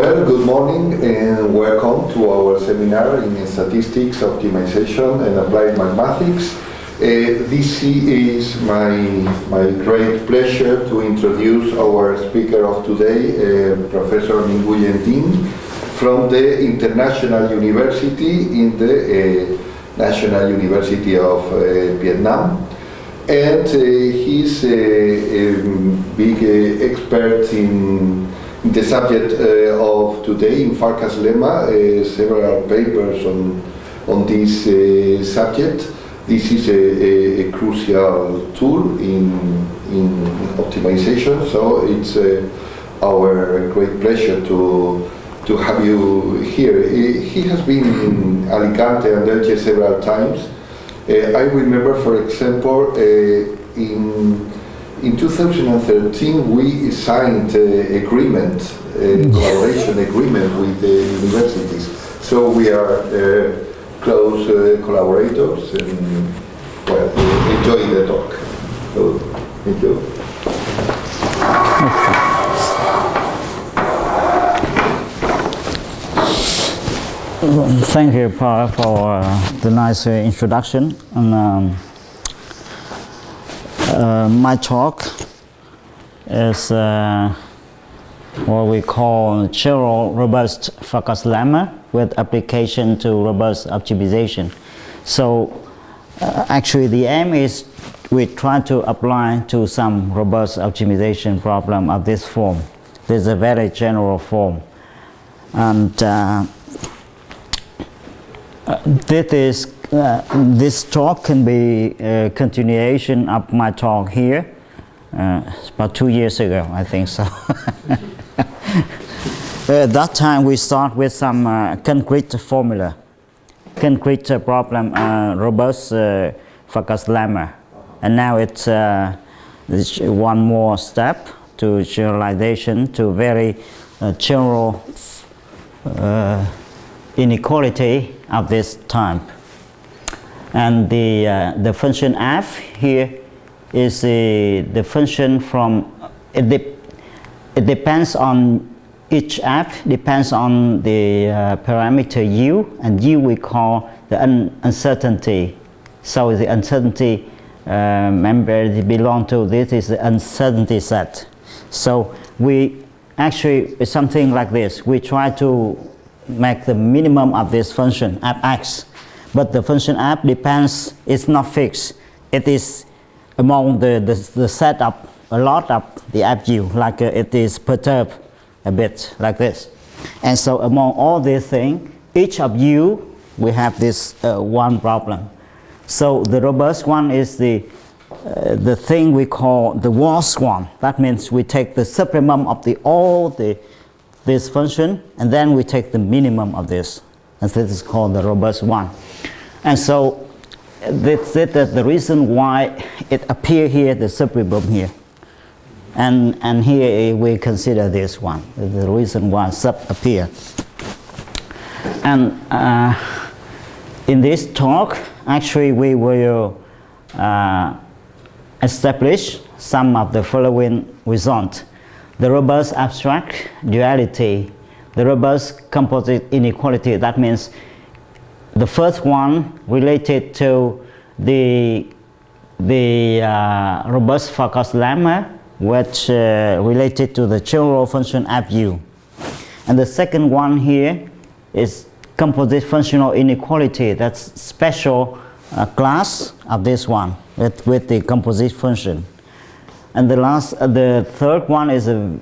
Well, good morning and welcome to our seminar in Statistics, Optimization and Applied Mathematics. Uh, this is my, my great pleasure to introduce our speaker of today, uh, Professor Nguyen Dinh, from the International University in the uh, National University of uh, Vietnam. And uh, he's a, a big uh, expert in the subject of today in Farkas lemma, several papers on, on this subject this is a, a, a, crucial tool in, in optimization, so it's uh, our great pleasure to, to have you here. He, he has been in Alicante and Elche several times. Uh, I remember, for example, uh, in, in 2013 we signed an agreement, a collaboration agreement with the universities. So we are uh, close uh, collaborators and well, enjoy the talk. So, thank you. Thank you, Paul, for uh, the nice uh, introduction. And, um, uh, my talk is uh, what we call general robust Farkas lemma with application to robust optimization. So uh, actually the aim is we try to apply to some robust optimization problem of this form. This is a very general form. And uh, uh this is uh, this talk can be a continuation of my talk here uh, about two years ago, I think so. Uh, at that time, we start with some uh, concrete formula, concrete uh, problem, uh, robust uh, Farkas lemma. And now it's, uh, it's, one more step to generalization to very general inequality of this type. And the, the function f here is the, the function from, it, de it depends on each f depends on the uh, parameter u, and u we call the un uncertainty. So the uncertainty uh, member belong to this is the uncertainty set. So we actually something like this. We try to make the minimum of this function app x, but the function app depends. It's not fixed. It is among the the, the set a lot of the app u, like uh, it is perturbed a bit like this. And so among all these things, each of you, we have this uh, one problem. So the robust one is the, uh, the thing we call the worst one. That means we take the supremum of the all the this function and then we take the minimum of this. And this is called the robust one. And so this is the reason why it appear here, the supremum here. And, and here we consider this one, the reason why sub appear. And uh, in this talk, actually we will uh, establish some of the following results. The robust abstract duality, the robust composite inequality, that means the first one related to the, the uh, robust Farkas lemma which uh, related to the general function FU. And the second one here is composite functional inequality. That's special uh, class of this one with, with the composite function. And the last, uh, the third one is a,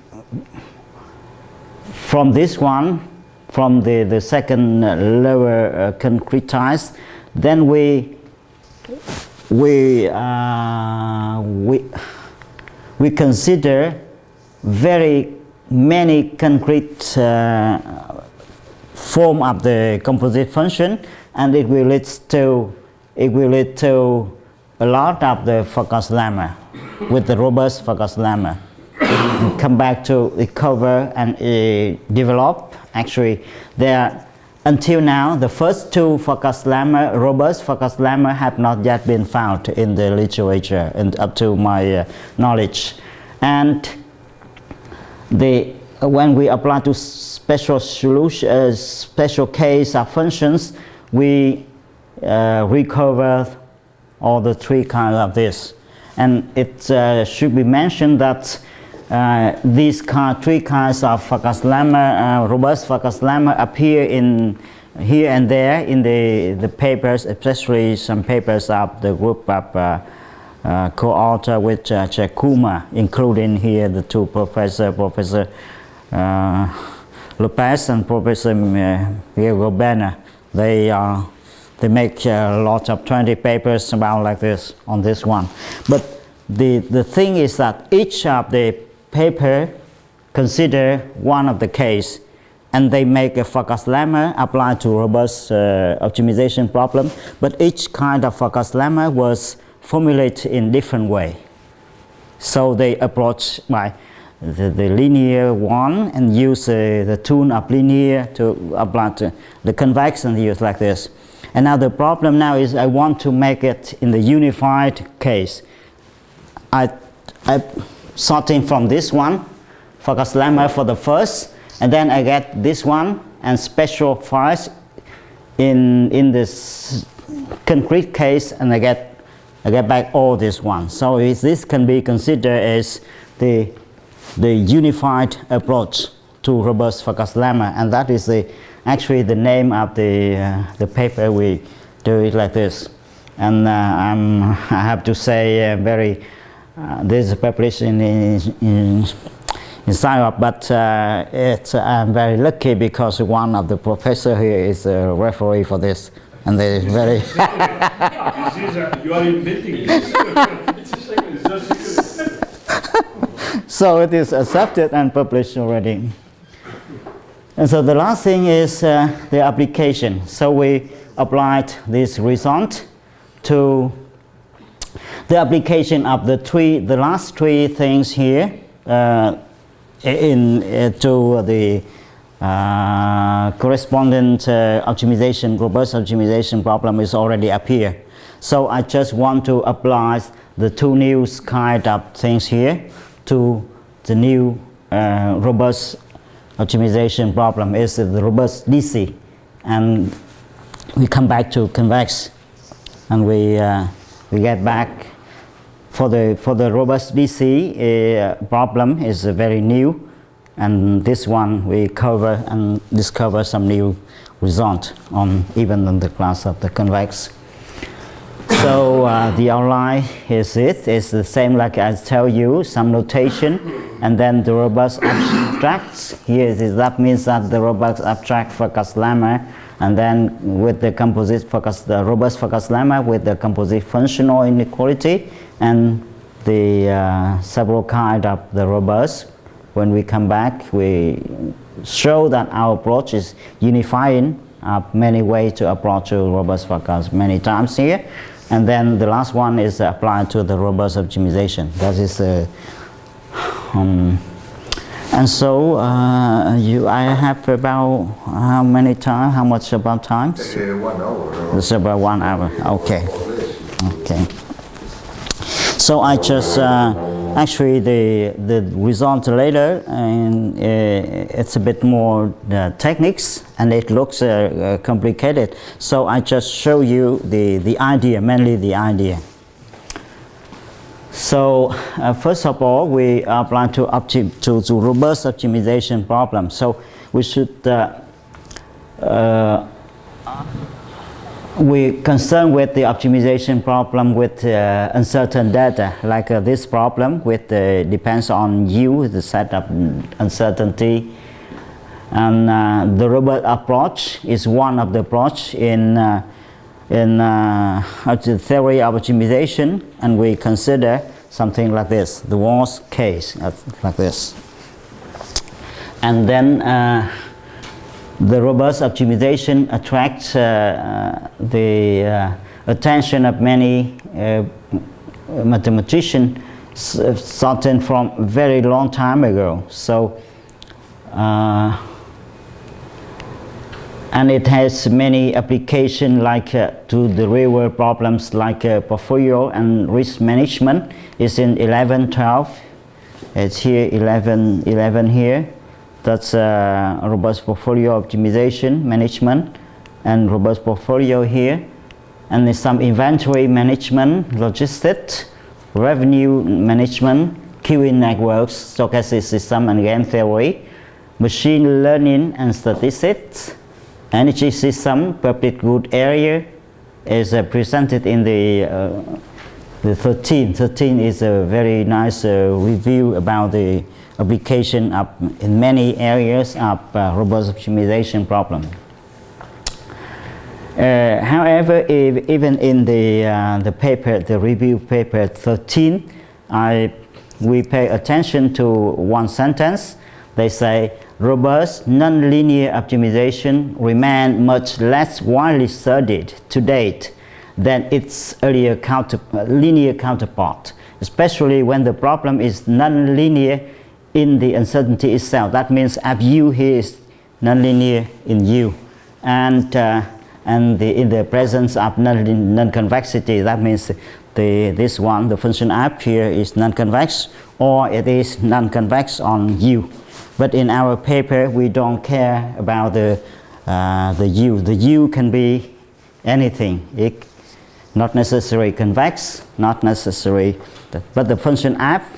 from this one, from the, the second lower uh, concretized, then we, we, uh, we, we consider very many concrete uh, form of the composite function and it will lead to it will lead to a lot of the Farkas lemma with the robust Farkas lemma. come back to recover and uh, develop. Actually, there until now the first two Farkas lemma, robust Farkas lemma, have not yet been found in the literature and up to my uh, knowledge. And the, when we apply to special solution, uh, special case of functions, we uh, recover all the three kinds of this. And it uh, should be mentioned that uh, these kind, three kinds of Farkas lemma, uh, robust Farkas lemma appear in here and there in the, the papers, especially some papers of the group of uh, uh, co-author with uh, Jeyakumar, including here the two professor, Professor uh, Lopez and Professor uh, Goberna. They uh, they make a lot of 20 papers about like this on this one. But the, the thing is that each of the paper consider one of the case and they make a Farkas lemma applied to robust uh, optimization problem. But each kind of Farkas lemma was formulated in different way. So they approach by the, the linear one and use uh, the tune of linear to apply to the convex and use like this. And now the problem now is I want to make it in the unified case. I, I sorting from this one, Farkas lemma for the first, and then I get this one and special files in, in this concrete case and I get, I get back all this one. So this can be considered as the, the unified approach to robust Farkas lemma and that is the, actually the name of the, uh, the paper we do it like this. And uh, i have to say uh, very, uh, this is published in, in, in in but uh, it's, I'm very lucky because one of the professor here is a referee for this, and they very. that you are inventing this. so it is accepted and published already. And so the last thing is uh, the application. So we applied this result to the application of the three, the last three things here. Uh, in uh, to the uh, correspondent uh, optimization, robust optimization problem is already appear. So I just want to apply the two new kind of things here to the new uh, robust optimization problem is the robust DC and we come back to convex and we, uh, we get back for the, for the robust DC uh, problem is very new and this one we cover and discover some new result on even in the class of the convex. So uh, the outline is it, it's the same like I tell you, some notation and then the robust abstracts. Here is, that means that the robust abstract Farkas lemma and then with the composite Farkas, the robust Farkas lemma with the composite functional inequality and the uh, several kind of the robust. When we come back, we show that our approach is unifying uh, many ways to approach to robust Farkas many times here. And then the last one is applied to the robust optimization. That is uh, um, and so uh, you, I have about how many time? How much about time? Uh, one hour. It's about one hour. Okay. Okay. So I just uh, actually the the result later and uh, it's a bit more uh, techniques and it looks uh, uh, complicated. So I just show you the the idea, mainly the idea. So uh, first of all, we apply to, to, to robust optimization problem. So we should we concern with the optimization problem with uh, uncertain data, like uh, this problem with uh, depends on u, the set of uncertainty. And uh, the robust approach is one of the approach in, uh, in uh, the theory of optimization, and we consider something like this, the worst case, like this. And then the robust optimization attracts uh, uh, the uh, attention of many mathematicians starting from very long time ago. So, uh, and it has many applications like uh, to the real world problems like uh, portfolio and risk management. It's in 11, 12. It's here 11, 11 here That's uh, robust portfolio optimization management and robust portfolio here. And there's some inventory management, logistics, revenue management, queuing networks, stochastic system and game theory, machine learning and statistics, energy system, public good area is uh, presented in the, uh, the 13. 13 is a very nice uh, review about the application of in many areas of uh, robust optimization problem. Uh, however, if, even in the, uh, the paper, the review paper 13, I, we pay attention to one sentence. They say, robust nonlinear optimization remain much less widely studied to date than its earlier counter, linear counterpart, especially when the problem is nonlinear in the uncertainty itself. That means f u here is nonlinear in u. And uh, and the, in the presence of non-convexity, that means the, this one, the function f here is non-convex or it is non-convex on u. But in our paper, we don't care about the, uh, the u. The u can be anything. It, not necessarily convex, not necessary, but the function f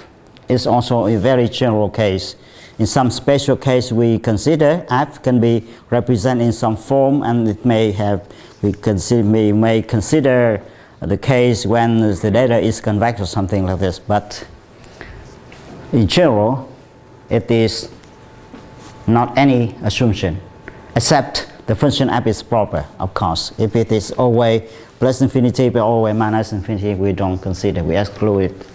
is also a very general case. In some special case we consider f can be represented in some form and it may have, we consider, may, may consider the case when the data is convex or something like this. But in general, it is not any assumption except the function f is proper, of course. If it is always plus infinity but always minus infinity, we don't consider, we exclude it.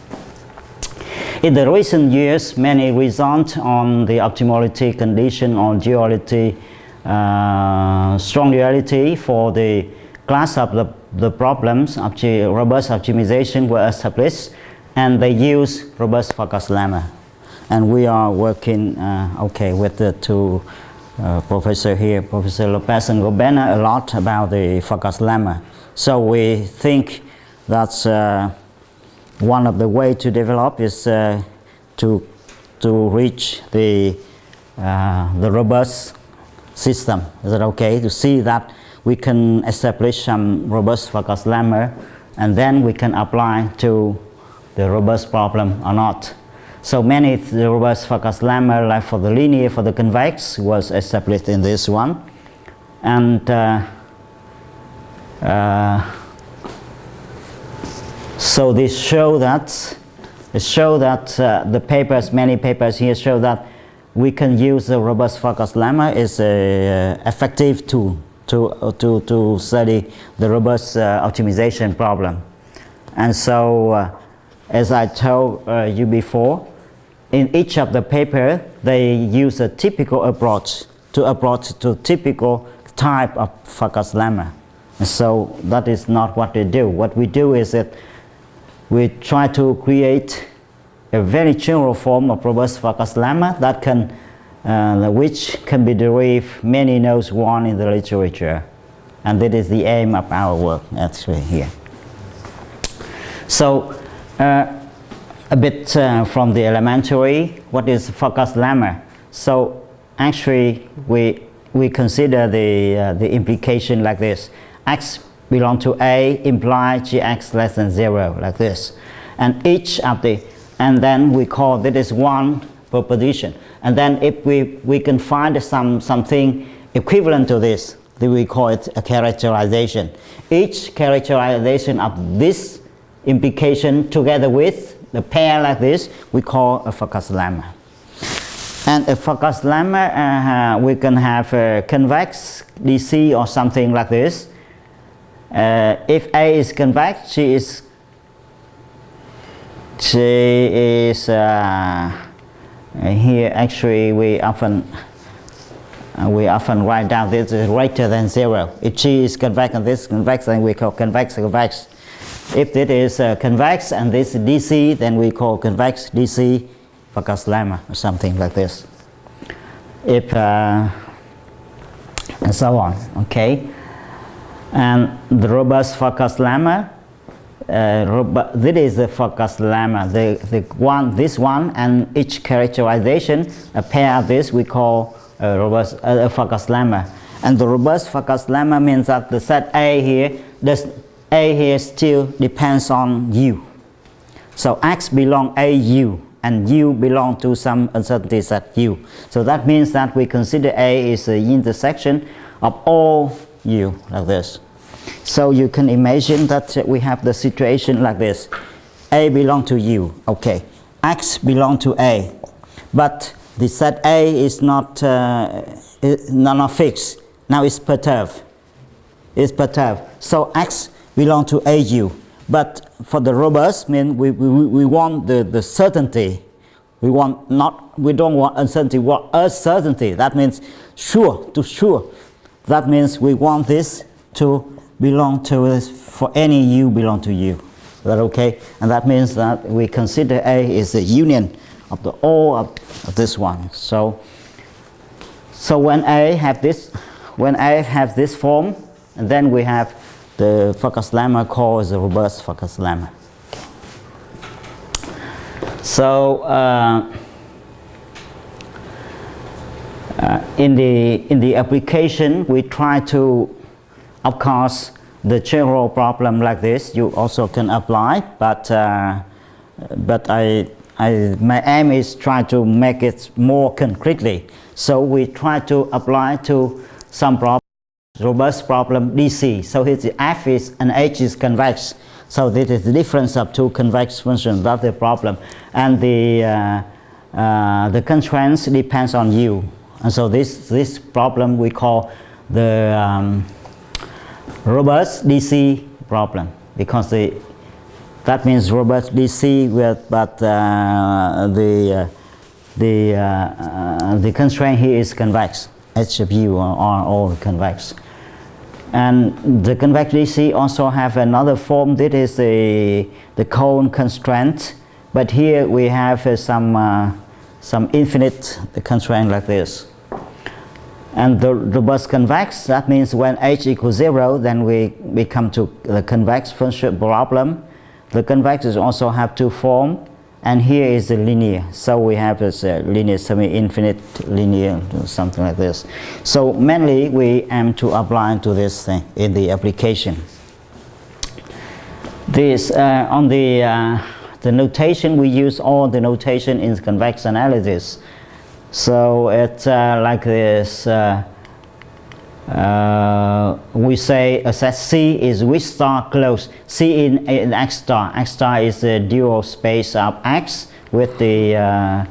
In the recent years, many results on the optimality condition or duality, uh, strong duality for the class of the, the problems of robust optimization were established and they use robust Farkas lemma. And we are working uh, okay with the two uh, professor here, Professor Lopez and Goberna, a lot about the Farkas lemma. So we think that's uh, one of the way to develop is uh, to to reach the uh, the robust system. Is it okay to see that we can establish some robust Farkas lemma and then we can apply to the robust problem or not. So many the robust Farkas lemma, like for the linear, for the convex, was established in this one, and. Uh, uh, so this show that show that uh, the papers, many papers here show that we can use the robust Farkas lemma is a uh, effective tool to, uh, to, to study the robust uh, optimization problem. And so, uh, as I told uh, you before, in each of the paper, they use a typical approach to approach to typical type of Farkas lemma. And so that is not what they do. What we do is that we try to create a very general form of robust Farkas lemma that can, uh, which can be derived many nodes one in the literature. And that is the aim of our work actually here. So uh, a bit uh, from the elementary, what is Farkas lemma? So actually we, we consider the, uh, the implication like this. x belong to A imply gx less than 0 like this. And each of the, and then we call that is one proposition. And then if we, we can find some, something equivalent to this, then we call it a characterization. Each characterization of this implication together with the pair like this, we call a Farkas lemma. And a Farkas lemma, uh, we can have a convex DC or something like this. Uh, if A is convex, she is she is uh, here actually we often uh, we often write down this is greater than zero. If G is convex and this is convex, then we call convex convex. If this is uh, convex and this is DC, then we call convex DC Farkas lemma or something like this. If uh, and so on, okay. And the robust Farkas lemma uh, robu- this is the Farkas lemma. The, the one, this one, and each characterization, a pair of this we call a robust uh, a Farkas lemma. And the robust Farkas lemma means that the set A here, does A here still depends on U. So X belong AU and U belong to some uncertainty set U. So that means that we consider A is the intersection of all U like this. So you can imagine that we have the situation like this. A belong to U, okay. X belong to A, but the set A is not, uh, i- not fixed. Now it's perturbed It's perturbed. So X belong to AU. But for the robust, mean we, we, we want the, the certainty. We want not we don't want uncertainty, we want a certainty. That means sure to sure. That means we want this to belong to us for any U belong to U. Is that okay? And that means that we consider A is the union of the all of, of this one. So so when A have this, when A have this form, and then we have the Farkas lemma called the robust Farkas lemma. So uh, uh, in the in the application, we try to, of course, the general problem like this you also can apply, but uh, but I, I my aim is try to make it more concretely. So we try to apply to some problem, robust problem DC. So here the F is and H is convex. So this is the difference of two convex functions. That's the problem, and the uh, uh, the constraints depends on U. And so this this problem we call the um, robust DC problem because the that means robust DC with but uh, the uh, the uh, uh, the constraint here is convex. H of U are, all convex. And the convex DC also have another form that is the the cone constraint. But here we have uh, some some infinite constraint like this and the robust convex, that means when h equals 0, then we, we come to the convex function problem. The convex is also have two form, and here is the linear. So we have this uh, linear semi-infinite linear, something like this. So mainly we aim to apply to this thing in the application. This uh, on the uh, the notation we use all the notation in convex analysis. So it's uh, like this. Uh, uh, we say a set C is weak star close? C in, in X star. X star is the dual space of X with the uh,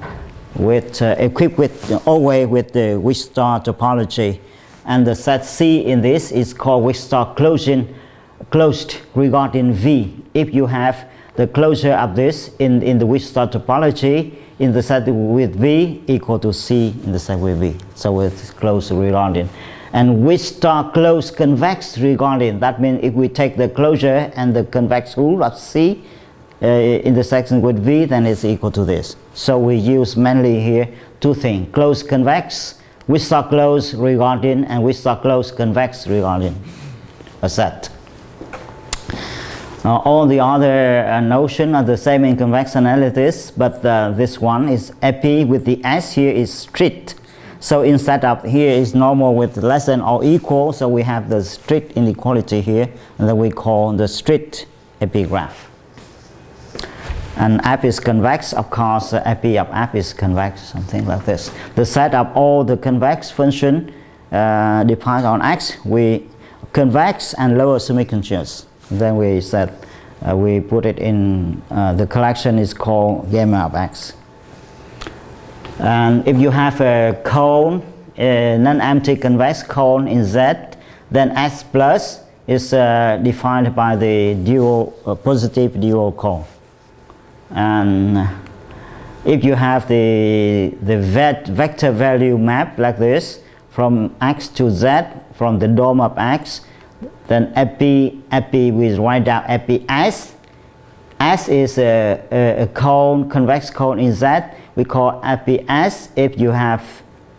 with uh, equipped with always with the weak star topology, and the set C in this is called weak star closing closed regarding V. If you have the closure of this in in the weak star topology in the set with V equal to C in the set with V. So it's closed regarding. And weak star close convex regarding, that means if we take the closure and the convex hull of C uh, in the section with V, then it's equal to this. So we use mainly here two things, close convex, weak star close regarding, and weak star close convex regarding a set. Uh, all the other uh, notion are the same in convex analysis, but uh, this one is epi with the S here is strict. So instead of here is normal with less than or equal, so we have the strict inequality here, that we call the strict epigraph. And F is convex, of course, epi of F is convex, something like this. The set of all the convex function uh, depends on X, we convex and lower semi-continuous. Then we said uh, we put it in uh, the collection is called gamma of X. And if you have a cone, a non-empty convex cone in Z, then S plus is uh, defined by the dual uh, positive dual cone. And if you have the the vet, vector value map like this from X to Z from the dome of X, then epi epi we write down epi S. Is a, a, a cone convex cone in Z we call epi S if you have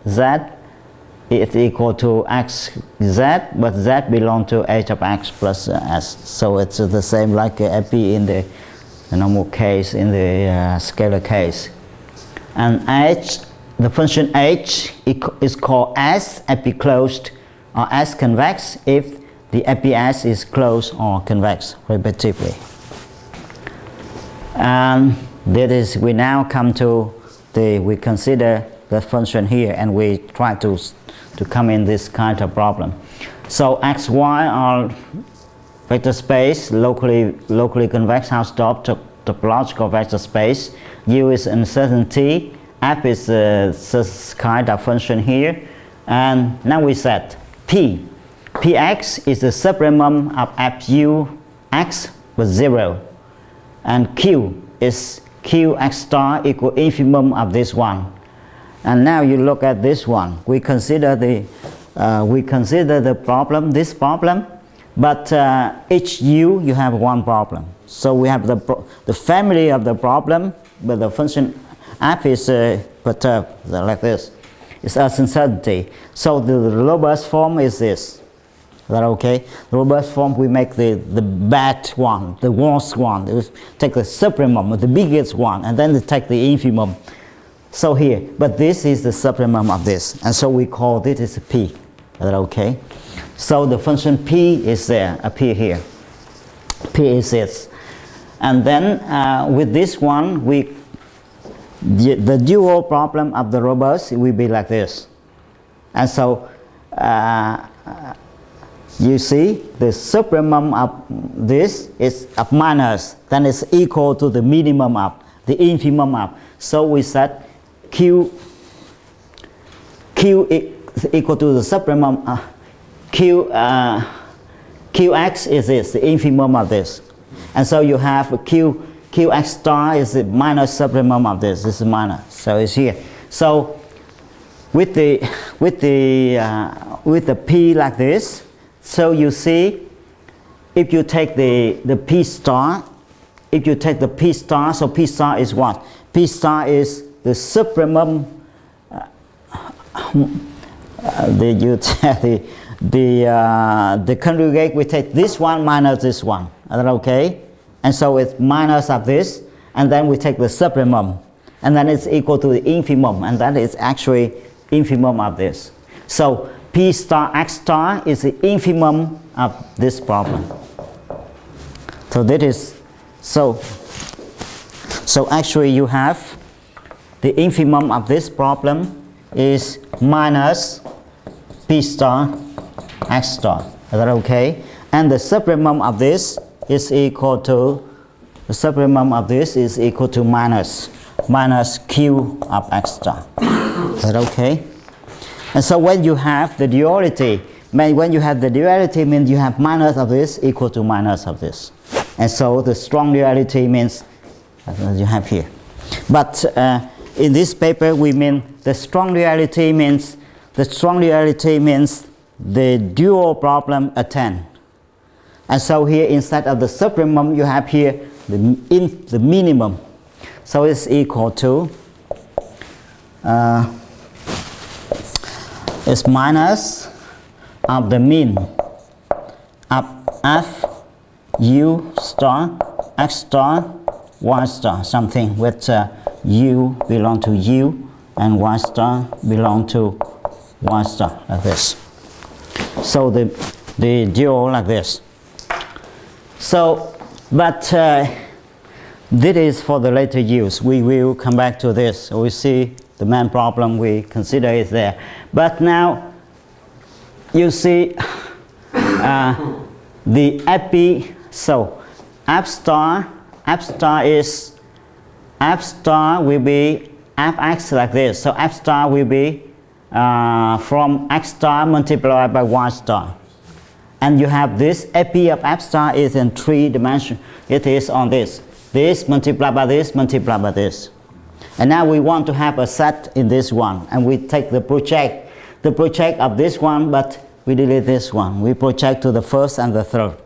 Z is equal to x z, but z belong to h of x plus s. So it's the same like epi in the, normal case, in the uh, scalar case. And h, the function h is called s epiclosed or s convex if the epi-s is closed or convex, respectively. And that is, we now come to the, we consider the function here and we try to, to come in this kind of problem. So x, y are vector space, locally, locally convex Hausdorff top, topological vector space. U is uncertainty, f is uh, this kind of function here. And now we set p. px is the supremum of fu x with 0 and q is qx star equal infimum of this one. And now you look at this one. We consider the uh, we consider the problem, this problem, but uh, each u you have one problem. So we have the the family of the problem, but the function f is uh, perturbed like this. It's as uncertainty. So the robust form is this. Is that okay? The robust form, we make the, the bad one, the worst one. We take the supremum, the biggest one, and then take the infimum. So here, but this is the supremum of this, and so we call this is p. Is that okay? So the function p is there, appear here. p is this. And then uh, with this one, we the, the dual problem of the robust will be like this. And so uh, you see the supremum of this is of minus, then it's equal to the minimum of the infimum of. So we set q q is equal to the supremum uh, q uh, qx is this the infimum of this, and so you have q qx star is the minus supremum of this. This is minus, so it's here. So with the with the uh, with the p like this, so you see, if you take the the p star, if you take the p star, so p star is what? p star is the supremum. Uh, the you the the uh, the conjugate we take this one minus this one. Is that okay? And so it's minus of this, and then we take the supremum, and then it's equal to the infimum, and that is actually infimum of this. So p star x star is the infimum of this problem. So that is so. So actually, you have the infimum of this problem is minus p star x star. Is that okay? And the supremum of this is equal to the supremum of this is equal to minus minus q of x star. Is that okay? And so when you have the duality, when you have the duality means you have minus of this equal to minus of this. And so the strong duality means you have here. But uh, in this paper we mean the strong duality means the strong duality means the dual problem attend. And so here instead of the supremum you have here the, in, the minimum. So it's equal to uh, is minus of the mean of f u star x star y star something with uh, u belong to u and y star belong to y star like this so the the dual like this so but uh, this is for the later use. We will come back to this. We see the main problem we consider is there. But now you see uh, the epi. So f star, f star is f star will be fx like this. So f star will be uh, from x star multiplied by y star and you have this epi of f star is in three dimension. It is on this. This multiplied by this multiplied by this. And now we want to have a set in this one, and we take the project, the project of this one, but we delete this one. We project to the first and the third,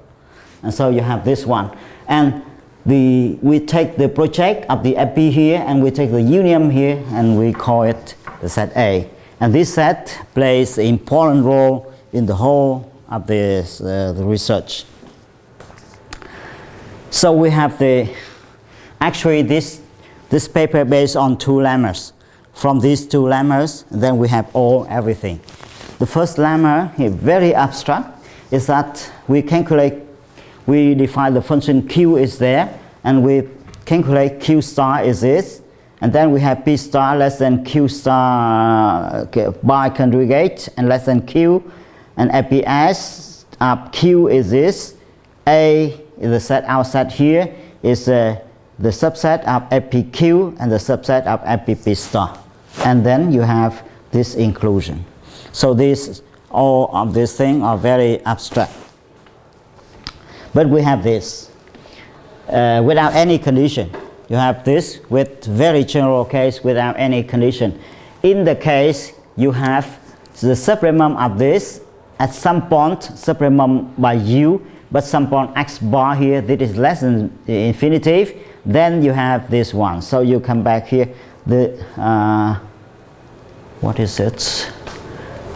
and so you have this one. And the we take the project of the epi here, and we take the union here, and we call it the set A. And this set plays an important role in the whole of this, uh, the research. So we have the, actually this, this paper based on two lemmas. From these two lemmas, then we have all everything. The first lemma, very abstract, is that we calculate, we define the function q is there, and we calculate q star is this, and then we have p star less than q star by conjugate and less than q, and fps of q is this, a is the set set here is uh, the subset of fpq and the subset of fpp star, and then you have this inclusion. So these all of these things are very abstract. But we have this uh, without any condition. You have this with very general case without any condition. In the case you have the supremum of this at some point supremum by u but some point x bar here that is less than infinitive then you have this one so you come back here the uh, what is it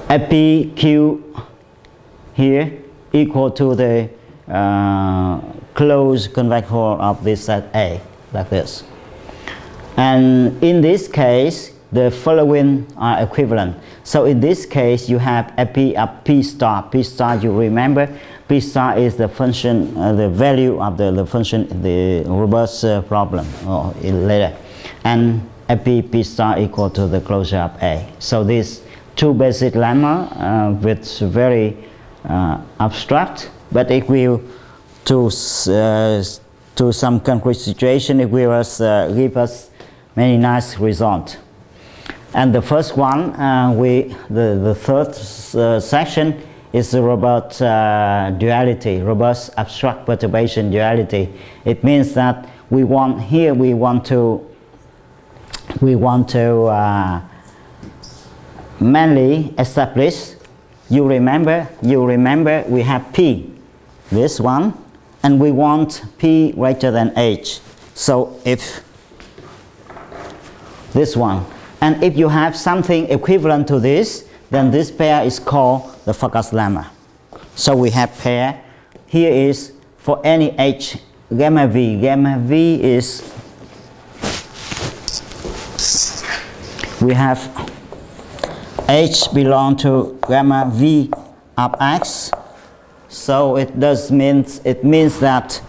FPQ here equal to the uh, closed convex hull of this set A, like this. And in this case, the following are equivalent. So in this case, you have a P of P star. P star, you remember, P star is the function, uh, the value of the, the function, the robust uh, problem or later. And P star equal to the closure of A. So this two basic lemma uh, with very uh, abstract, but it will to uh, to some concrete situation it will us, uh, give us many nice results. And the first one, uh, we the the third uh, section is about uh, duality, robust abstract perturbation duality. It means that we want here we want to we want to uh, mainly establish. you remember you remember we have p this one and we want p greater than h so if this one and if you have something equivalent to this then this pair is called the Farkas lemma. So we have pair. Here is for any h gamma v. Gamma v is we have h belong to gamma v of x. So it does means it means that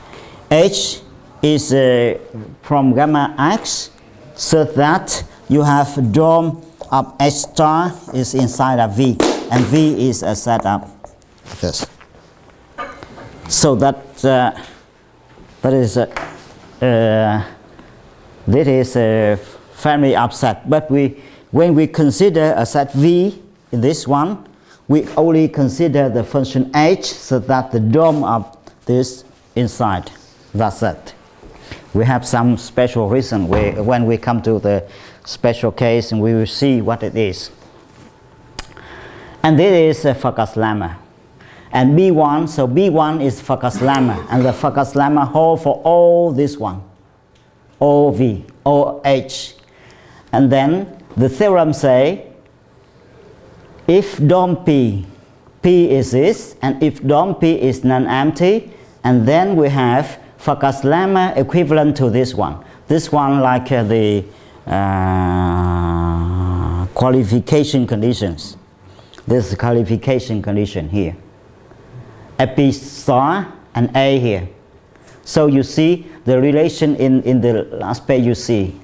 h is uh, from gamma x so that you have dome of h star is inside of v and v is a set of this. So that uh, that is uh, uh, this is a family of set but we when we consider a set V in this one, we only consider the function h so that the dome of this inside that set. We have some special reason where, when we come to the special case and we will see what it is. And this is a Farkas lemma. And B1, so B1 is Farkas lemma and the Farkas lemma hold for all this one, all V, all H. And then the theorem say if dom P, P is this, and if dom P is non-empty, and then we have Farkas lemma equivalent to this one. This one like uh, the uh, qualification conditions. This is qualification condition here. A P star and A here. So you see the relation in, in the last page you see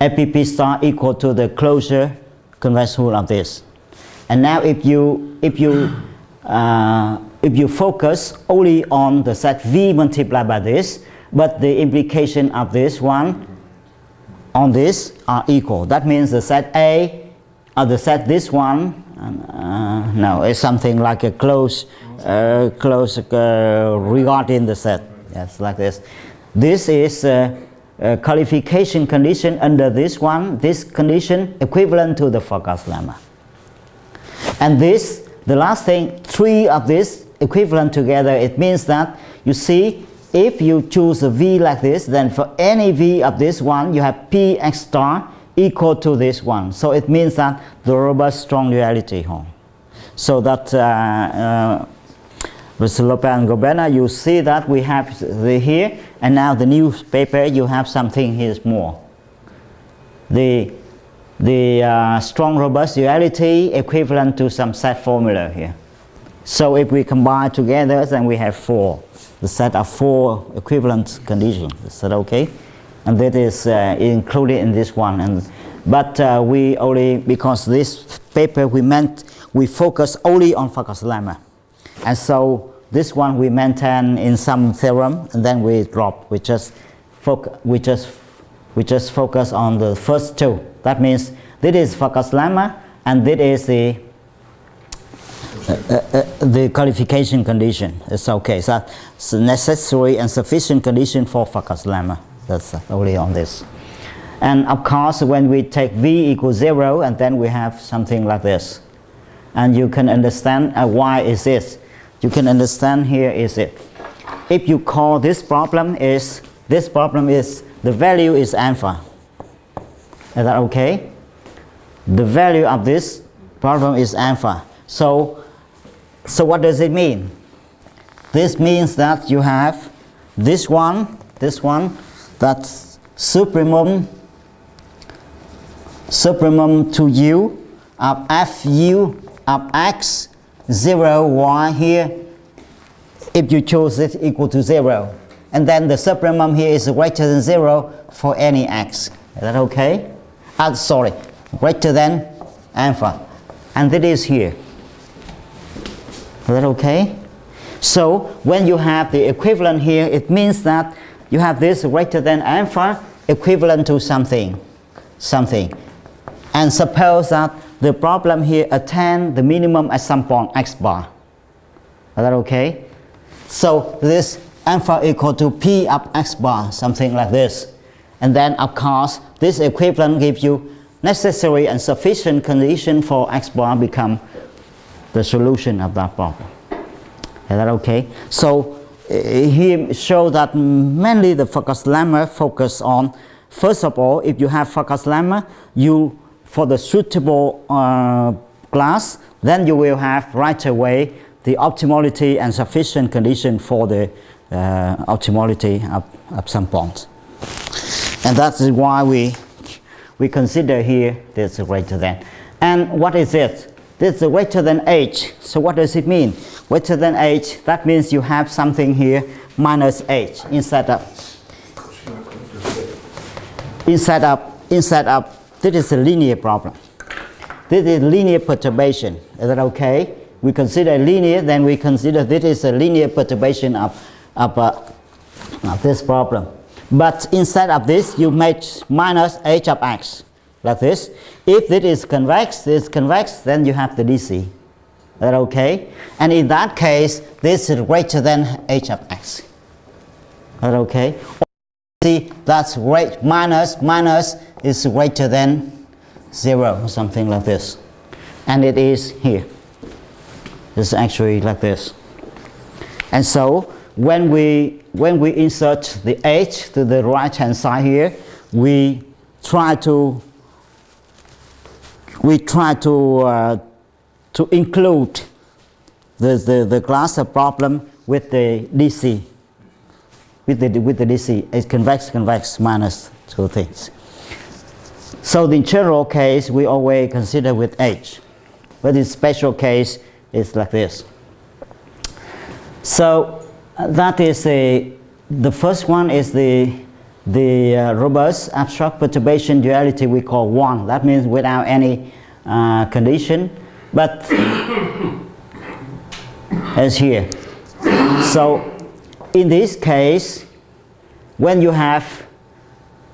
FPP star equal to the closure convex hull of this. And now if you, if you, uh, if you focus only on the set V multiplied by this, but the implication of this one on this are equal. That means the set A or the set this one, uh, no, it's something like a close, uh, close uh, regarding the set. Yes, like this. This is uh, uh, qualification condition under this one, this condition equivalent to the Farkas lemma. And this, the last thing, three of this equivalent together, it means that you see if you choose a V like this, then for any V of this one, you have Px star equal to this one. So it means that the robust strong duality. Huh? So that uh, uh, with Lopez and Goberna, you see that we have the here, and now the new paper, you have something here more. The, the uh, strong robust duality equivalent to some set formula here. So if we combine together, then we have four. The set of four equivalent conditions. Is that okay? And that is uh, included in this one. And, but uh, we only, because this paper we meant, we focus only on Farkas lemma. And so this one we maintain in some theorem and then we drop. We just, foc we just, we just focus on the first two. That means this is Farkas lemma and this is the the qualification condition is okay. So it's necessary and sufficient condition for Farkas lemma. That's uh, only on this. And of course, when we take v equals zero, and then we have something like this. And you can understand uh, why is this. You can understand here is it. If you call this problem is, this problem is, the value is alpha. Is that okay? The value of this problem is alpha. So so what does it mean? This means that you have this one, this one, that's supremum, supremum to u of fu of x 0 y here. If you choose it equal to 0 and then the supremum here is greater than 0 for any x. Is that okay? Ah, sorry greater than alpha. And it is here is that okay? So when you have the equivalent here, it means that you have this greater than alpha equivalent to something, something. And suppose that the problem here attain the minimum at some point x bar. Is that okay? So this alpha equal to p of x bar, something like this. And then of course, this equivalent gives you necessary and sufficient condition for x bar become the solution of that problem. Is that okay? So uh, he showed that mainly the Farkas lemma focus on, first of all, if you have Farkas lemma, you, for the suitable uh, class, then you will have right away the optimality and sufficient condition for the uh, optimality of, of some point. And that is why we, we consider here this greater than. And what is it? This is greater than h. So what does it mean? Greater than h, that means you have something here minus h instead of instead of instead of this is a linear problem. This is linear perturbation. Is that okay? We consider linear, then we consider this is a linear perturbation of, of, uh, of this problem. But instead of this, you make minus h of x like this. If it is convex, this is convex, then you have the DC. That okay? And in that case, this is greater than h of x. That okay? See, that's great. Minus, minus is greater than 0, or something like this. And it is here. It's actually like this. And so, when we, when we insert the h to the right hand side here, we try to we try to, uh, to include the, the, the glass problem with the DC, with the, with the DC, it's convex, convex minus two things. So the general case, we always consider with H, but in special case, it's like this. So uh, that is a, the first one is the, the uh, robust abstract perturbation duality we call one. That means without any uh, condition, but as here. So in this case, when you have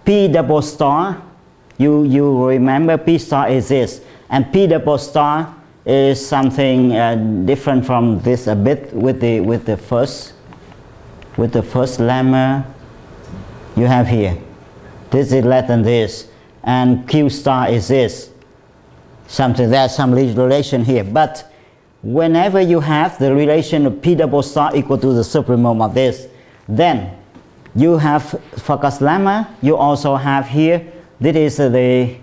P double star, you, you remember P star is this, and P double star is something uh, different from this a bit with the with the first with the first lemma you have here. This is less than this, and Q star is this something, there's some relation here. But whenever you have the relation of P double star equal to the supremum of this, then you have Farkas lemma, you also have here, this is the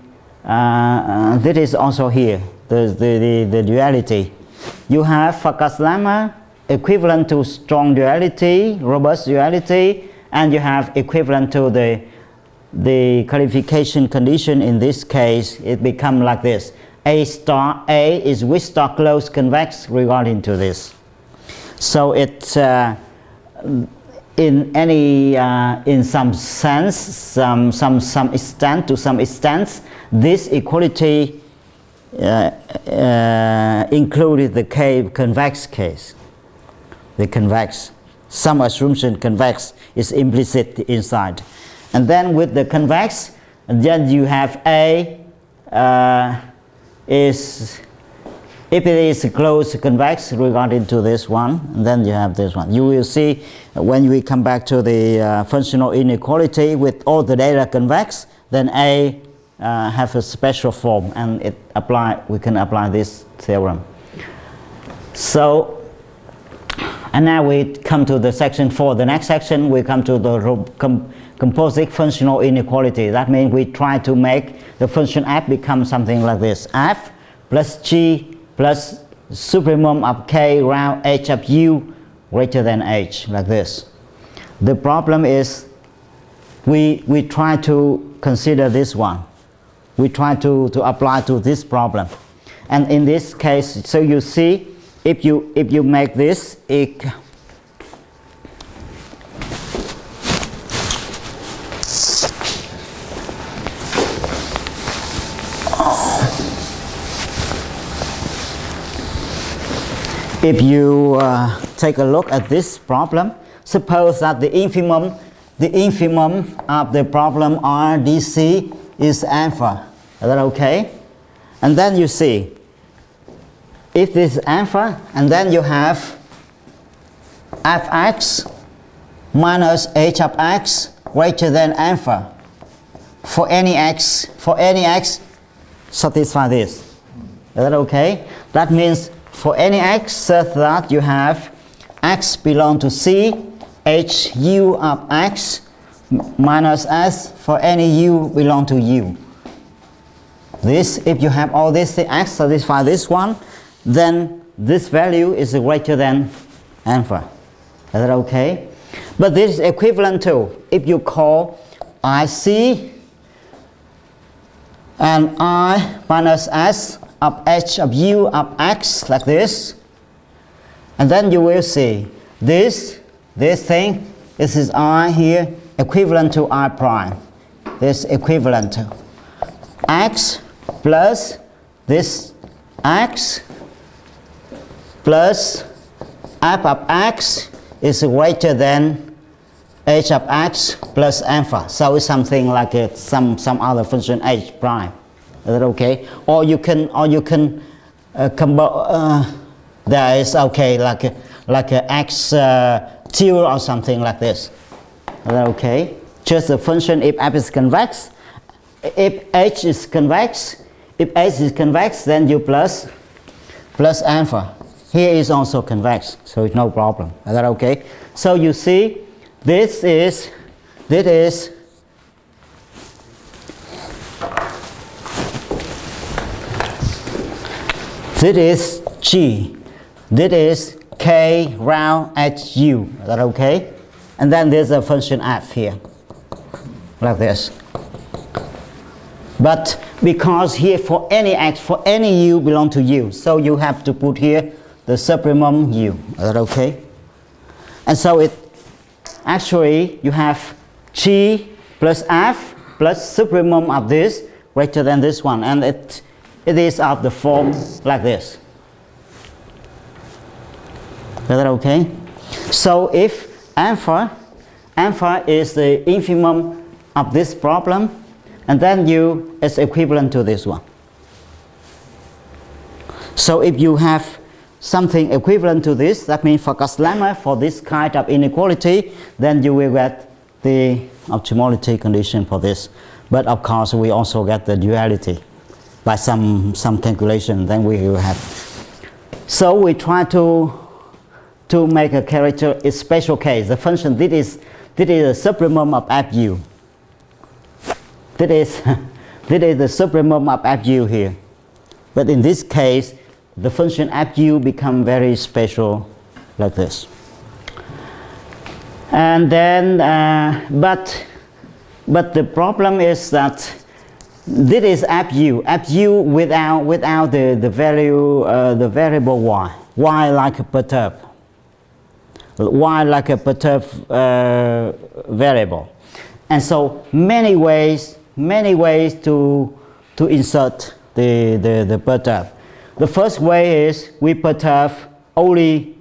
uh, this is also here, the, the, the, the duality. You have Farkas lemma equivalent to strong duality, robust duality, and you have equivalent to the, the qualification condition in this case, it become like this. A star A is weak star close convex regarding to this. So it uh, in any uh, in some sense, some some some extent to some extent, this equality uh, uh, included the K convex case. The convex, some assumption convex is implicit inside, and then with the convex, then you have A uh, is if it is close convex regarding to this one, and then you have this one. You will see when we come back to the uh, functional inequality with all the data convex, then A uh, have a special form and it apply, we can apply this theorem. So, and now we come to the section 4. The next section we come to the com composite functional inequality. That means we try to make the function f become something like this. f plus g plus supremum of k round h of u greater than h, like this. The problem is we, we try to consider this one. We try to, to apply to this problem. And in this case, so you see, if you, if you make this, it, if you uh, take a look at this problem, suppose that the infimum, the infimum of the problem RDC is alpha. Is that okay? And then you see, if this is alpha, and then you have fx minus h of x greater than alpha for any x, for any x, satisfy this. Is that okay? That means for any x such that you have x belong to C, h u of x minus s for any u belong to u. This, if you have all this the x satisfy this one, then this value is greater than alpha. Is that okay? But this is equivalent to if you call IC and I minus S of h of u of x like this and then you will see this this thing this is i here equivalent to i prime this equivalent to x plus this x plus f of x is greater than h of x plus alpha so it's something like a, some some other function h prime is that okay? Or you can, or you can uh, uh, there is okay, like like a x uh, or something like this. Is that okay? Just a function if f is convex. If h is convex, if h is convex, then you plus plus alpha. Here is also convex, so it's no problem. Is that okay? So you see, this is this is This is G. This is K round H U. Is that okay? And then there's a function f here, like this. But because here for any x, for any u belong to u, so you have to put here the supremum u. Is that okay? And so it actually you have g plus f plus supremum of this greater than this one, and it it is of the form like this. Is that okay? So if alpha, alpha is the infimum of this problem, and then u is equivalent to this one. So if you have something equivalent to this, that means for lemma for this kind of inequality, then you will get the optimality condition for this. But of course, we also get the duality by some, some calculation, then we will have. So we try to, to make a character a special case. The function this is, this is a supremum of fu. This is, This is the supremum of FU here. But in this case, the function FU become very special like this. And then, uh, but, but the problem is that this is FU, FU without, without the, the value, uh, the variable y, y like a perturb, y like a perturb uh, variable. And so many ways, many ways to, to insert the, the, the perturb. The first way is we perturb only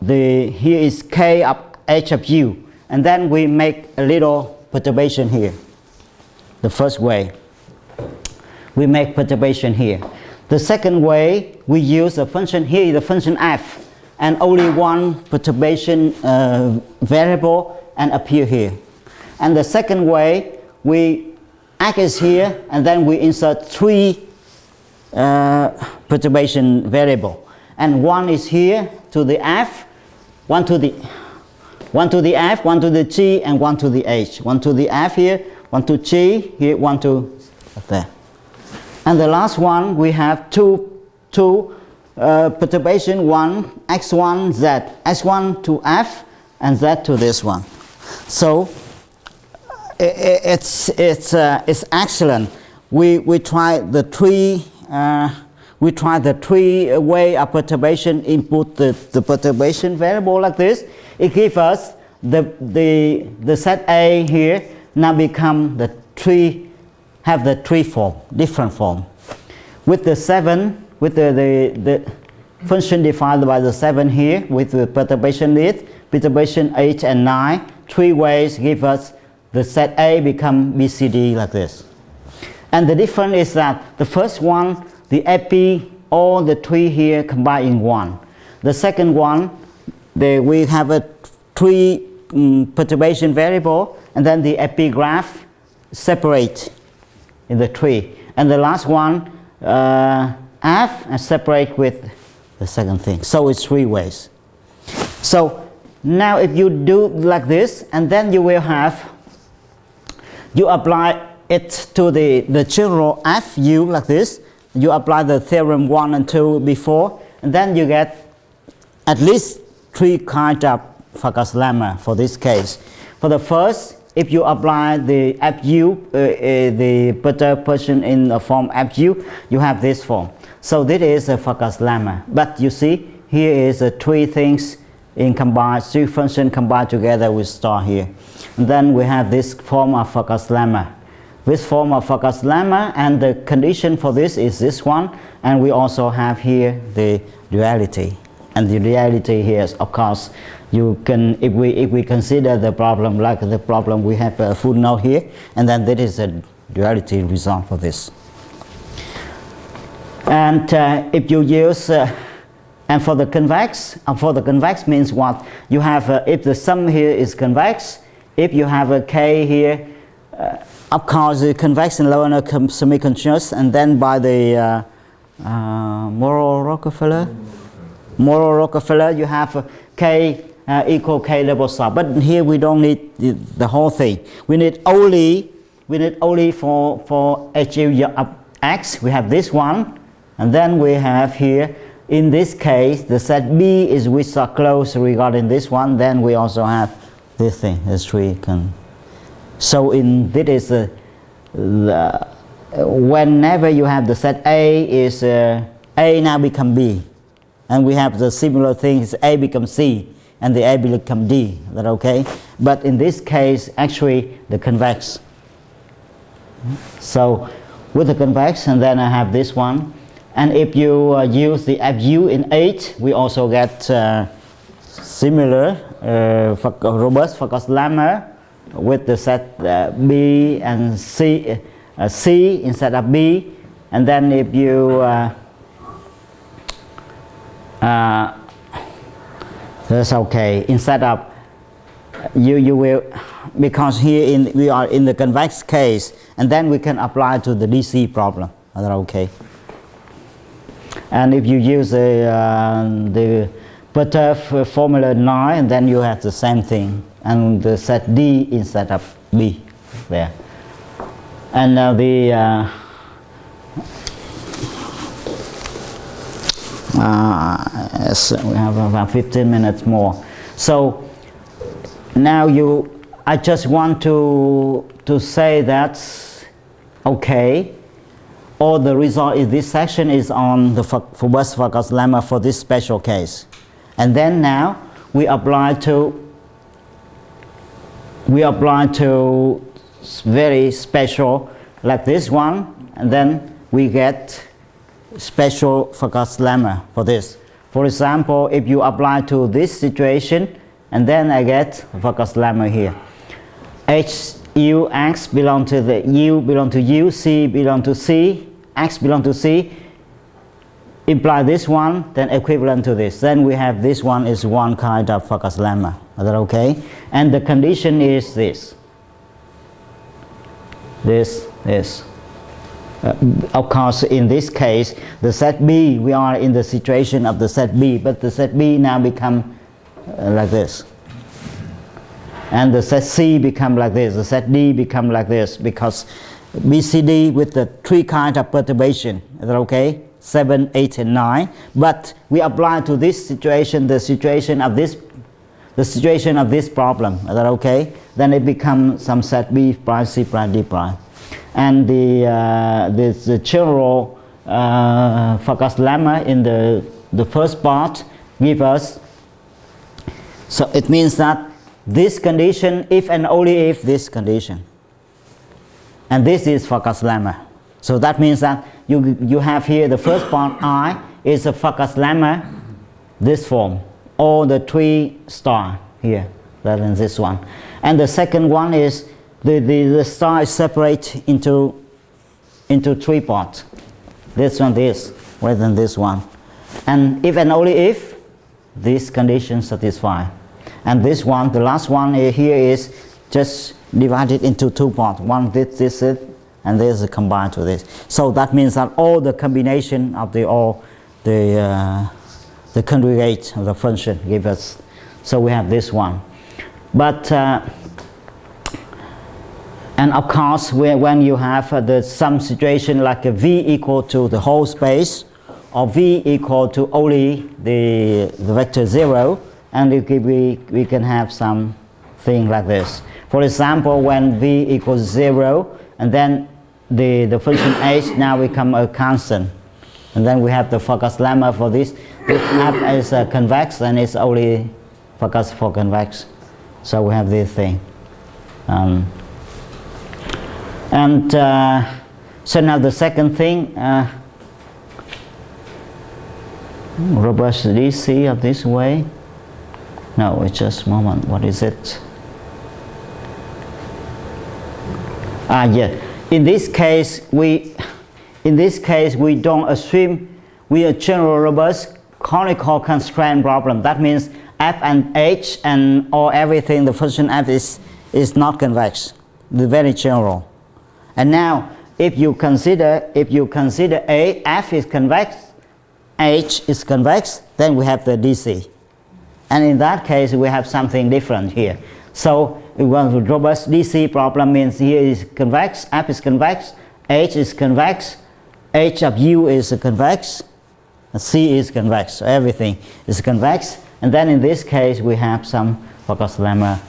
the, here is k of h of u, and then we make a little perturbation here. The first way, we make perturbation here. The second way, we use a function here, the function f, and only one perturbation uh, variable and appear here. And the second way, we x is here, and then we insert three uh, perturbation variable. And one is here to the f, one to the one to the f, one to the g, and one to the h. One to the f here, one to g here, one to there. And the last one we have two two uh, perturbation one x1 z x1 to f and z to this one. So i- it's it's uh, it's excellent. We we try the three Uh, we try the three way of perturbation. Input the, the perturbation variable like this. It gives us the the the set A here now become the three have the three form different form. With the seven with the the, the function defined by the seven here with the perturbation list perturbation eight and nine three ways give us the set A become BCD like this. And the difference is that the first one, the epi, all the three here combined in one. The second one, the, we have a three um, perturbation variable, and then the epigraph separate in the tree. And the last one, uh, F, and separate with the second thing. So it's three ways. So now if you do like this, and then you will have you apply it to the, the general FU like this. You apply the theorem 1 and 2 before, and then you get at least three kinds of Farkas lemma for this case. For the first, if you apply the FU, uh, uh, the perturbation in the form FU, you have this form. So this is a Farkas lemma. But you see, here is uh, three things in combined, three functions combined together with star here. And then we have this form of Farkas lemma. This form of Farkas lemma and the condition for this is this one and we also have here the duality. And the duality here is of course you can if we if we consider the problem like the problem we have a footnote here and then that is a duality result for this. And uh, if you use uh, and for the convex, uh, for the convex means what? You have, uh, if the sum here is convex, if you have a k here, the convex and lower semi-continuous, and then by the uh, uh, Rockafellar, Moreau Rockafellar, you have k uh, equal k double star. But here we don't need the, the whole thing. We need only, we need only for for HU of x. We have this one, and then we have here in this case, the set B is which are close regarding this one, then we also have this thing, this three can. So in this is uh, the, whenever you have the set A is uh, A now become B, and we have the similar things A becomes C, and the A become D. That okay? But in this case, actually the convex. So with the convex, and then I have this one. And if you uh, use the FU in 8, we also get uh, similar uh, robust Farkas lemma with the set uh, B and C, uh, C instead of B. And then if you uh, that's okay. Instead of you, you will because here in we are in the convex case, and then we can apply to the DC problem. Is that okay? And if you use the, uh, the perturb formula 9, then you have the same thing. And the set D instead of B there. And now the uh, uh, we have about 15 minutes more. So now you, I just want to to say that okay, all the result is this section is on the robust Farkas lemma for this special case, and then now we apply to we apply to very special like this one and then we get special Farkas lemma for this. For example, if you apply to this situation and then I get Farkas lemma here. H, U, X belong to the U belong to U, C belong to C, X belong to C imply this one then equivalent to this. Then we have this one is one kind of Farkas lemma. Is that okay? And the condition is this. This this. Uh, of course in this case the set B we are in the situation of the set B but the set B now become uh, like this. And the set C become like this. The set D become like this because BCD with the three kind of perturbation. Is that okay 7, 8 and 9 but we apply to this situation the situation of this the situation of this problem. Is that okay? Then it becomes some set B prime C prime D prime. And the uh, this the general uh, lemma in the the first part give us so it means that this condition if and only if this condition. And this is Farkas lemma. So that means that you, you have here the first part I is a Farkas lemma, this form, or the three star here, rather than this one. And the second one is the, the, the star is separate into, into three parts. This one, this, rather than this one. And if and only if this condition satisfy. And this one, the last one here is just divided into two parts. One this, this, this and this is combined to this. So that means that all the combination of the all the uh, the conjugate of the function give us. So we have this one, but uh, and of course when you have uh, the some situation like a v equal to the whole space or v equal to only the the vector zero, and we we we can have some thing like this. For example, when v equals zero and then the, the function h now become a constant. And then we have the Farkas lemma for this. This f is uh, convex and it's only focus for convex. So we have this thing. Um, and uh, so now the second thing, uh, robust DC of this way. No, it's just moment. What is it? Ah, yeah in this case, we, in this case, we don't assume we are general robust conical constraint problem. That means f and h and all everything, the function f is, is not convex, the very general. And now, if you consider, if you consider a, f is convex, h is convex, then we have the DC. And in that case, we have something different here. So well, the robust DC problem means here is convex, F is convex, H is convex, H of U is convex, C is convex, so everything is convex. And then in this case we have some Farkas lemma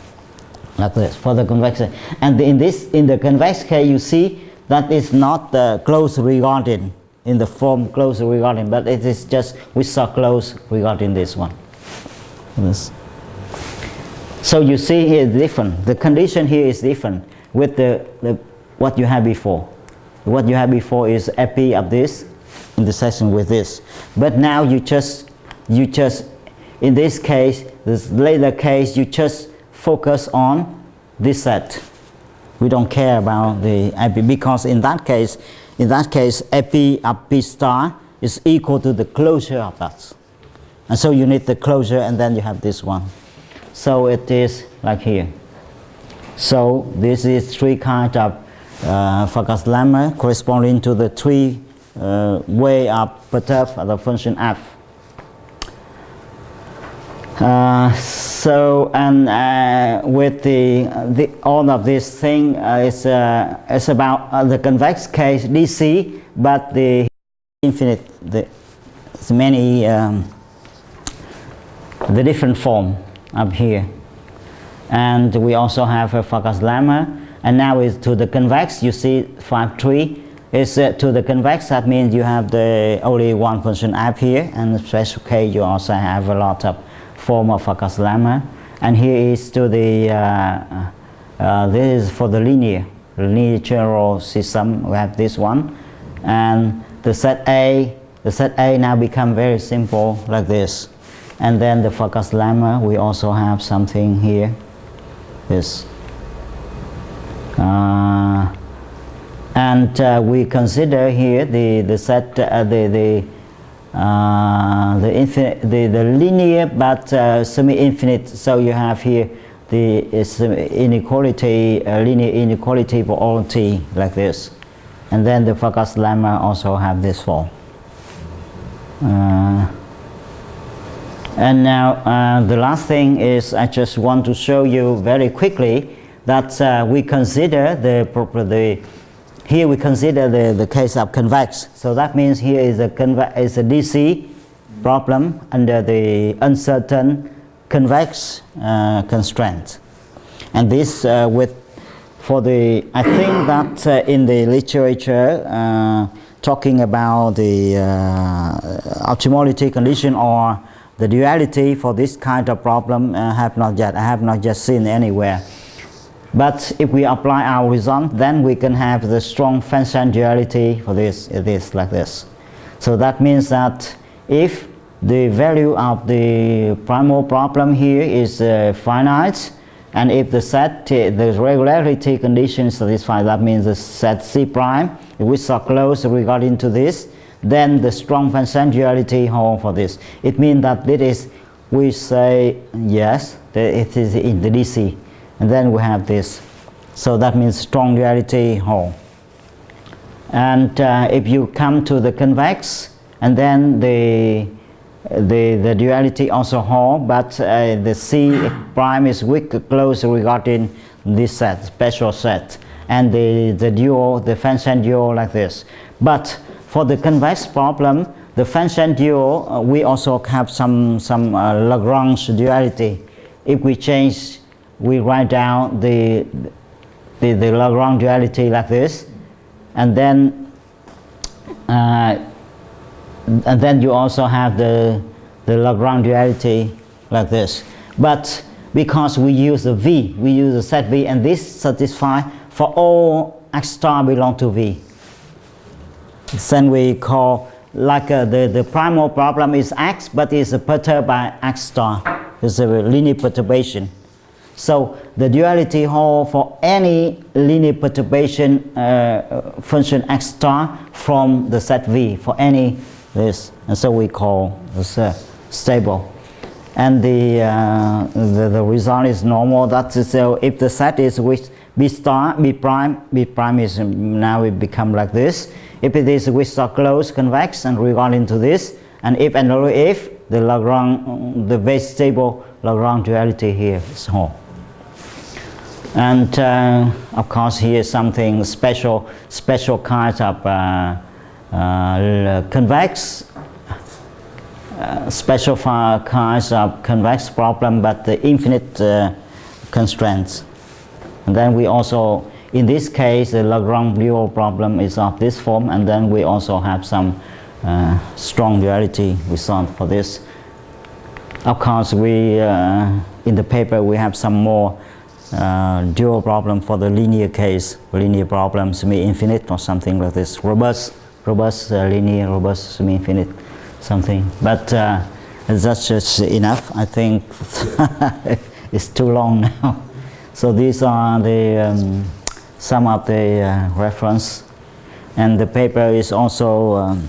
like this for the convex. And in this, in the convex case you see that it's not uh, close regarding in the form close regarding, but it is just we saw close regarding this one. This. So you see here is different. The condition here is different with the, the what you had before. What you had before is epi of this intersection with this. But now you just you just in this case, this later case, you just focus on this set. We don't care about the epi because in that case, in that case, epi of p star is equal to the closure of that. And so you need the closure and then you have this one. So it is like here. So this is three kinds of uh, Farkas lemma corresponding to the three uh, way of perturb the function f. Uh, So and uh, with the, the all of this thing uh, is uh, is about uh, the convex case DC, but the infinite the many um, the different form up here, and we also have a Farkas lemma, and now is to the convex. You see five three is uh, to the convex. That means you have the only one function up here, and special case you also have a lot of form of Farkas lemma. And here is to the, uh, uh, this is for the linear, linear general system, we have this one. And the set A, the set A now become very simple like this. And then the Farkas lemma, we also have something here, this. Uh, and uh, we consider here the, the set, uh, the, the uh, the, infinite, the, the linear but uh, semi-infinite. So you have here the inequality uh, linear inequality for all t like this. And then the Farkas lemma also have this form and now uh, the last thing is I just want to show you very quickly that uh, we consider the, the here we consider the, the case of convex. So that means here is a, convex is a DC problem under the uncertain convex uh, constraint. And this uh, with, for the, I think that uh, in the literature uh, talking about the optimality condition or the duality for this kind of problem uh, have not yet, I have not yet seen anywhere. But if we apply our result, then we can have the strong function duality for this, this like this. So that means that if the value of the primal problem here is uh, finite, and if the set, the regularity condition is satisfied, that means the set C prime, which are close regarding to this, then the strong duality hold for this. It means that it is, we say yes, it is in the DC and then we have this. So that means strong duality whole and uh, if you come to the convex and then the the, the duality also whole but uh, the C prime is weak close regarding this set special set. And the, the dual the function dual like this. But for the convex problem the function dual uh, we also have some some uh, Lagrange duality if we change we write down the, the, the Lagrange duality like this and then uh, and then you also have the, the Lagrange duality like this but because we use the V, we use the set V and this satisfy for all x star belong to V. Then we call like uh, the, the primal problem is x but is perturbed by x star. It's a linear perturbation. So the duality hold for any linear perturbation uh, function x star from the set V for any this, and so we call this uh, stable. And the, uh, the, the result is normal. That is, so if the set is with B star, B prime, B prime is now it become like this. If it is weak star closed convex and regarding to this, and if and only if the Lagrange, the very stable Lagrange duality here is whole. And uh, of course here something special, special kind of uh, uh, convex, uh, special kinds of convex problem, but the infinite uh, constraints. And then we also, in this case, the Lagrange dual problem is of this form, and then we also have some uh, strong duality result for this. Of course, we, in the paper, we have some more uh, dual problem for the linear case, linear problem semi-infinite or something like this, robust, robust uh, linear, robust semi-infinite, something. But uh, that's just enough. I think it's too long now. So these are the um, some of the uh, reference, and the paper is also um,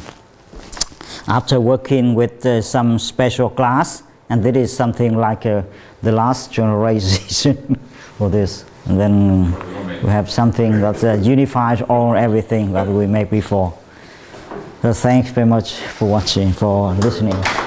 after working with uh, some special class, and this is something like uh, the last generation for this. And then we have something that uh, unifies all everything that we made before. So thanks very much for watching, for listening.